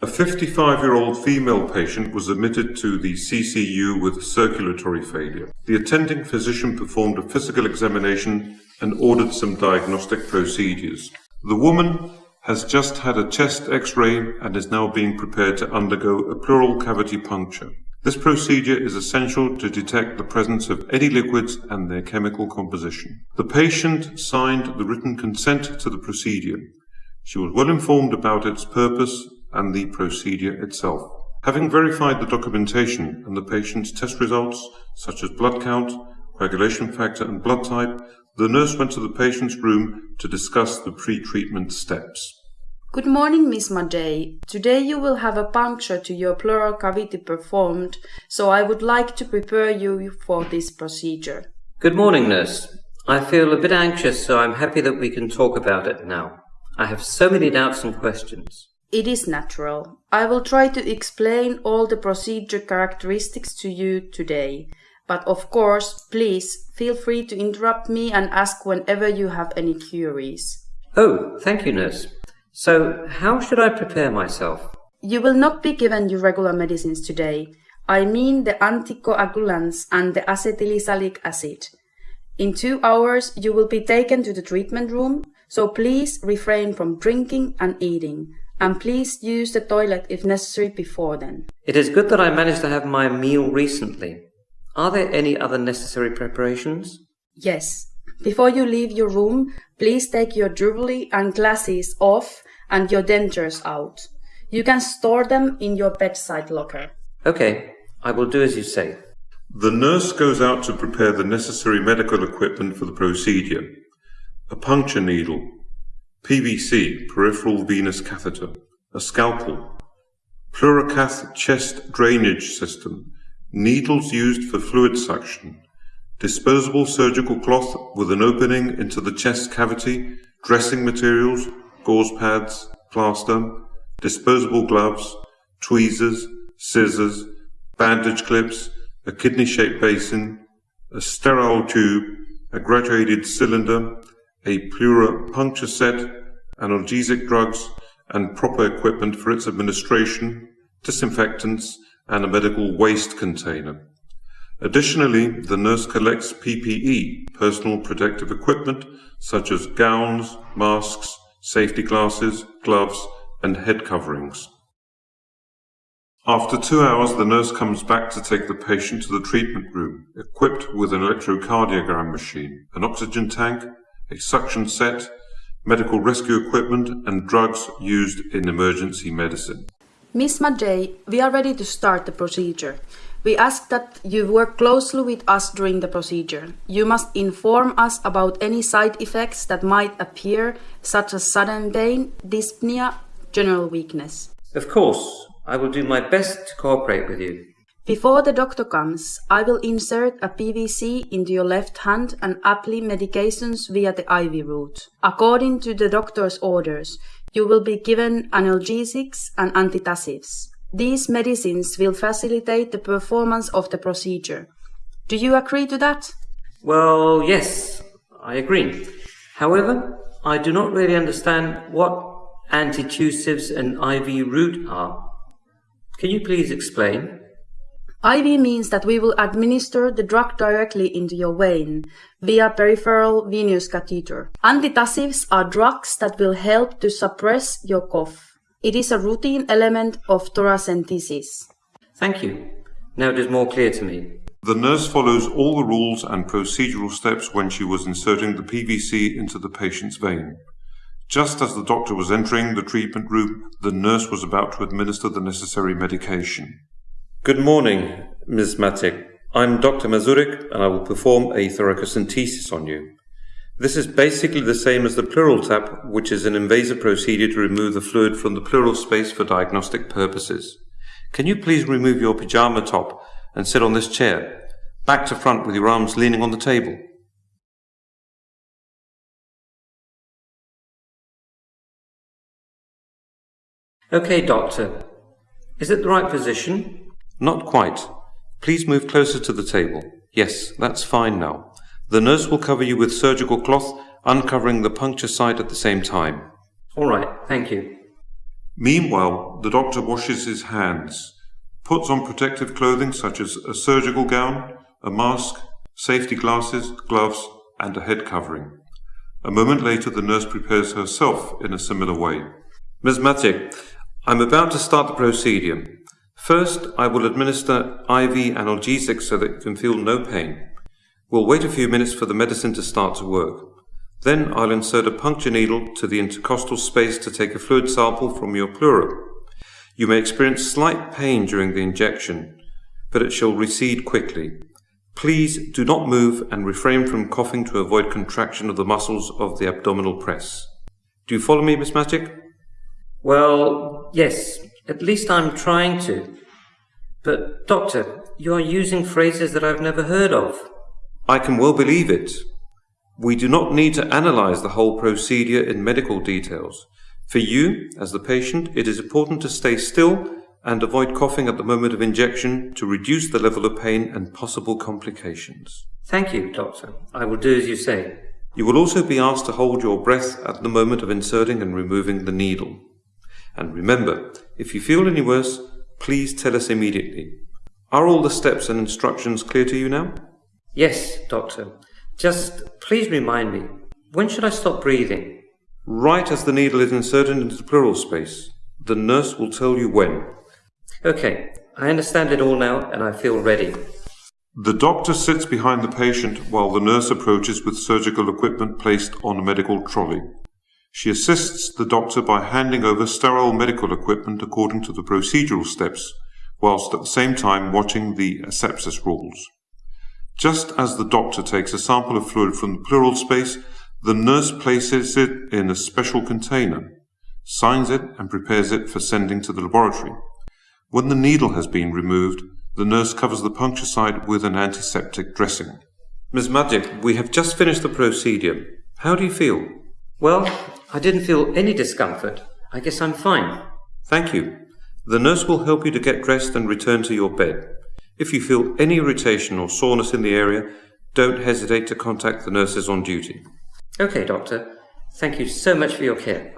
A 55-year-old female patient was admitted to the CCU with circulatory failure. The attending physician performed a physical examination and ordered some diagnostic procedures. The woman has just had a chest x-ray and is now being prepared to undergo a pleural cavity puncture. This procedure is essential to detect the presence of any liquids and their chemical composition. The patient signed the written consent to the procedure. She was well informed about its purpose and the procedure itself. Having verified the documentation and the patient's test results, such as blood count, coagulation factor and blood type, the nurse went to the patient's room to discuss the pre-treatment steps. Good morning, Miss Madej. Today you will have a puncture to your pleural cavity performed, so I would like to prepare you for this procedure. Good morning, nurse. I feel a bit anxious, so I'm happy that we can talk about it now. I have so many doubts and questions. It is natural. I will try to explain all the procedure characteristics to you today. But of course, please feel free to interrupt me and ask whenever you have any queries. Oh, thank you, nurse. So, how should I prepare myself? You will not be given your regular medicines today. I mean the anticoagulants and the acetylsalicylic acid. In two hours, you will be taken to the treatment room, so please refrain from drinking and eating and please use the toilet if necessary before then. It is good that I managed to have my meal recently. Are there any other necessary preparations? Yes. Before you leave your room, please take your jewelry and glasses off and your dentures out. You can store them in your bedside locker. Okay, I will do as you say. The nurse goes out to prepare the necessary medical equipment for the procedure. A puncture needle, PVC, peripheral venous catheter, a scalpel, Pleurocath chest drainage system, needles used for fluid suction, disposable surgical cloth with an opening into the chest cavity, dressing materials, gauze pads, plaster, disposable gloves, tweezers, scissors, bandage clips, a kidney-shaped basin, a sterile tube, a graduated cylinder, a pleura puncture set, analgesic drugs, and proper equipment for its administration, disinfectants, and a medical waste container. Additionally, the nurse collects PPE, personal protective equipment, such as gowns, masks, safety glasses, gloves, and head coverings. After two hours, the nurse comes back to take the patient to the treatment room, equipped with an electrocardiogram machine, an oxygen tank, a suction set, medical rescue equipment and drugs used in emergency medicine. Miss Madej, we are ready to start the procedure. We ask that you work closely with us during the procedure. You must inform us about any side effects that might appear, such as sudden pain, dyspnea, general weakness. Of course, I will do my best to cooperate with you. Before the doctor comes, I will insert a PVC into your left hand and apply medications via the IV route. According to the doctor's orders, you will be given analgesics and antitussives. These medicines will facilitate the performance of the procedure. Do you agree to that? Well, yes, I agree. However, I do not really understand what antitussives and IV route are. Can you please explain? IV means that we will administer the drug directly into your vein via peripheral venous catheter. Antitussives are drugs that will help to suppress your cough. It is a routine element of thoracentesis. Thank you. Now it is more clear to me. The nurse follows all the rules and procedural steps when she was inserting the PVC into the patient's vein. Just as the doctor was entering the treatment room, the nurse was about to administer the necessary medication. Good morning, Ms. Madej. I'm Dr. Mazurik and I will perform a thoracentesis on you. This is basically the same as the pleural tap, which is an invasive procedure to remove the fluid from the pleural space for diagnostic purposes. Can you please remove your pyjama top and sit on this chair, back to front with your arms leaning on the table? Okay, doctor. Is it the right position? Not quite. Please move closer to the table. Yes, that's fine now. The nurse will cover you with surgical cloth, uncovering the puncture site at the same time. All right, thank you. Meanwhile, the doctor washes his hands, puts on protective clothing such as a surgical gown, a mask, safety glasses, gloves, and a head covering. A moment later, the nurse prepares herself in a similar way. Ms. Madej, I'm about to start the procedure. First, I will administer IV analgesic so that you can feel no pain. We'll wait a few minutes for the medicine to start to work. Then I'll insert a puncture needle to the intercostal space to take a fluid sample from your pleura. You may experience slight pain during the injection, but it shall recede quickly. Please do not move and refrain from coughing to avoid contraction of the muscles of the abdominal press. Do you follow me, Miss Madej? Well, yes, at least I'm trying to. But, Doctor, you are using phrases that I've never heard of. I can well believe it. We do not need to analyze the whole procedure in medical details. For you, as the patient, it is important to stay still and avoid coughing at the moment of injection to reduce the level of pain and possible complications. Thank you, Doctor. I will do as you say. You will also be asked to hold your breath at the moment of inserting and removing the needle. And remember, if you feel any worse, please tell us immediately. Are all the steps and instructions clear to you now? Yes, Doctor. Just please remind me, when should I stop breathing? Right as the needle is inserted into the pleural space. The nurse will tell you when. Okay, I understand it all now and I feel ready. The doctor sits behind the patient while the nurse approaches with surgical equipment placed on a medical trolley. She assists the doctor by handing over sterile medical equipment according to the procedural steps, whilst at the same time watching the asepsis rules. Just as the doctor takes a sample of fluid from the pleural space, the nurse places it in a special container, signs it, and prepares it for sending to the laboratory. When the needle has been removed, the nurse covers the puncture site with an antiseptic dressing. Ms. Madej, we have just finished the procedure. How do you feel? Well, I didn't feel any discomfort. I guess I'm fine. Thank you. The nurse will help you to get dressed and return to your bed. If you feel any irritation or soreness in the area, don't hesitate to contact the nurses on duty. Okay, Doctor. Thank you so much for your care.